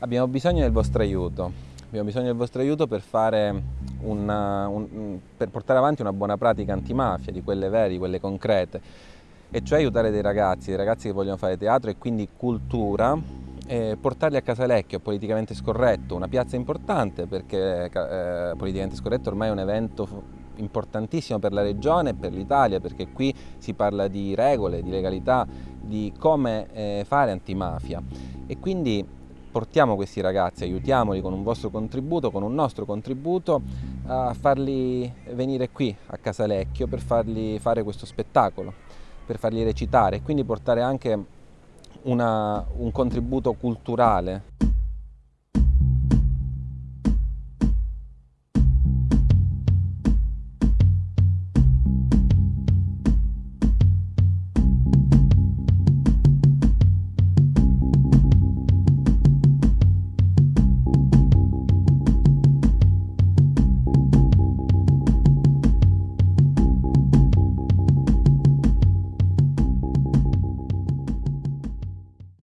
Abbiamo bisogno del vostro aiuto, abbiamo bisogno del vostro aiuto per, una, un, per portare avanti una buona pratica antimafia, di quelle vere, di quelle concrete, e cioè aiutare dei ragazzi, dei ragazzi che vogliono fare teatro e quindi cultura, e portarli a Casalecchio, politicamente scorretto, una piazza importante perché eh, politicamente scorretto ormai è un evento importantissimo per la regione e per l'Italia perché qui si parla di regole, di legalità, di come eh, fare antimafia. E quindi portiamo questi ragazzi, aiutiamoli con un vostro contributo, con un nostro contributo a farli venire qui a Casalecchio per fargli fare questo spettacolo, per farli recitare e quindi portare anche una, un contributo culturale